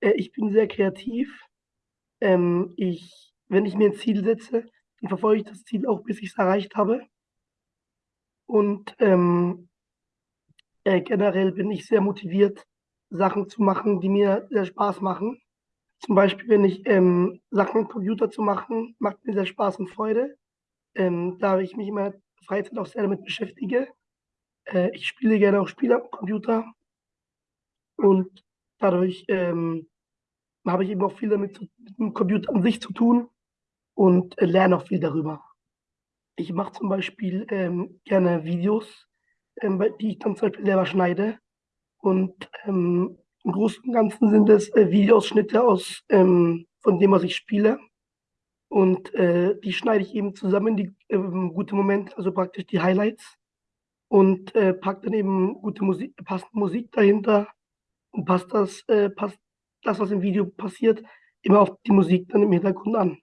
Äh, ich bin sehr kreativ. Ähm, ich wenn ich mir ein Ziel setze, dann verfolge ich das Ziel auch, bis ich's erreicht habe. Und, ähm äh, generell bin ich sehr motiviert, Sachen zu machen, die mir sehr Spaß machen. Zum Beispiel, wenn ich, ähm, Sachen am Computer zu machen, macht mir sehr Spaß und Freude, ähm, da ich mich in meiner Freizeit auch sehr damit beschäftige. Äh, ich spiele gerne auch Spiele am Computer und dadurch, ähm, habe ich eben auch viel damit zu mit dem Computer an sich zu tun und, äh, lerne auch viel darüber. Ich mache zum Beispiel, ähm, gerne Videos, ähm, die ich dann zum Beispiel selber schneide und, ähm, im Großen und Ganzen sind es, äh, Videoausschnitte aus ähm, von dem, was ich spiele. Und, äh, die schneide ich eben zusammen, die, ähm, gute Momente, also praktisch die Highlights und, äh, packe dann eben gute Musik passende Musik dahinter und passe das äh, passe das, was im Video passiert, immer auf die Musik dann im Hintergrund an.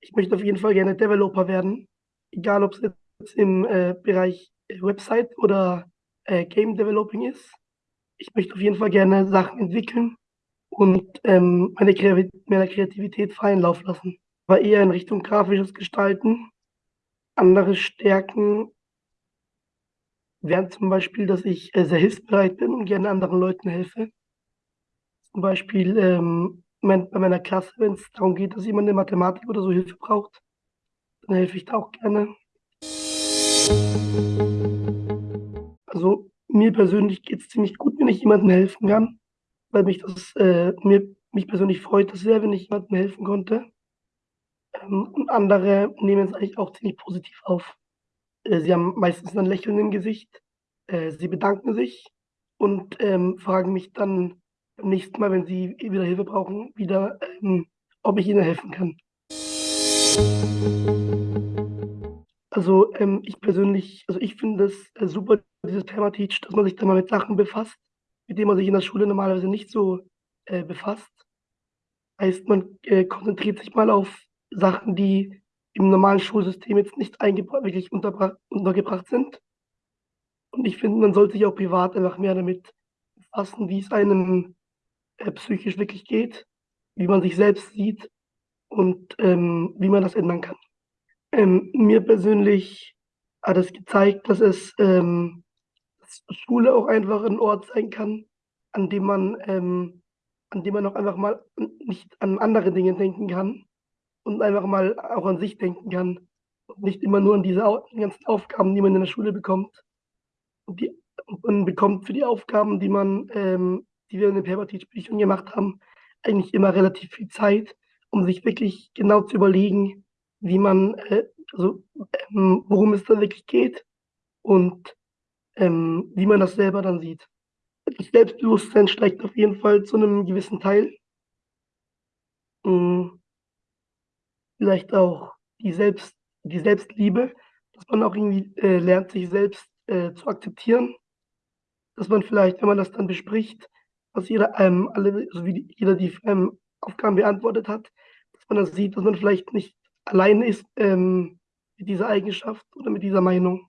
Ich möchte auf jeden Fall gerne Developer werden, egal ob's jetzt im, äh, Bereich Website oder, äh, Game Developing ist. Ich möchte auf jeden Fall gerne Sachen entwickeln und, ähm, meine Kreativität freien Lauf lassen, aber eher in Richtung grafisches Gestalten. Andere Stärken wären zum Beispiel, dass ich, äh, sehr hilfsbereit bin und gerne anderen Leuten helfe. Zum Beispiel, ähm, mein bei meiner Klasse, wenn's darum geht, dass jemand in Mathematik oder so Hilfe braucht, dann helfe ich da auch gerne. Also, mir persönlich geht's ziemlich gut, wenn ich jemandem helfen kann, weil mich das, äh mir mich persönlich freut das sehr, wenn ich jemandem helfen konnte. Ähm, und andere nehmen es eigentlich auch ziemlich positiv auf. Äh, sie haben meistens 'n Lächeln im Gesicht, äh, sie bedanken sich und, ähm, fragen mich dann beim nächsten Mal, wenn sie wieder Hilfe brauchen, wieder, ähm, ob ich ihnen helfen kann. Also, ähm, ich persönlich also, ich finde das, äh, super, dieses Permateach, dass man sich da mal mit Sachen befasst, mit denen man sich in der Schule normalerweise nicht so, äh, befasst. Heißt, man, äh, konzentriert sich mal auf Sachen, die im normalen Schulsystem jetzt nicht wirklich untergebracht sind. Und ich finde, man sollte sich auch privat einfach mehr damit befassen, wie's einem, äh, psychisch wirklich geht, wie man sich selbst sieht und, ähm, wie man das ändern kann. Ähm, mir persönlich hat es gezeigt, dass es ähm, Schule auch einfach 'n Ort sein kann, an dem man ähm, an dem man auch einfach mal nicht an andere Dinge denken kann und einfach mal auch an sich denken kann und nicht immer nur an diese ganzen Aufgaben, die man in der Schule bekommt. Und die man bekommt für die Aufgaben, die man ähm, die wir in den Permateach-Büchern gemacht haben, eigentlich immer relativ viel Zeit, um sich wirklich genau zu überlegen, wie man, äh also, ähm, worum es da wirklich geht und, ähm, wie man das selber dann sieht. Das Selbstbewusstsein steigt auf jeden Fall zu 'nem gewissen Teil. Hm. Vielleicht auch die Selbst die Selbstliebe, dass man auch irgendwie, äh, lernt, sich selbst, äh, zu akzeptieren. Dass man vielleicht, wenn man das dann bespricht, was jeder einem alle so wie jeder die ähm, Aufgaben beantwortet hat, dass man dann sieht, dass man vielleicht nicht alleine ist, ähm, mit dieser Eigenschaft oder mit dieser Meinung.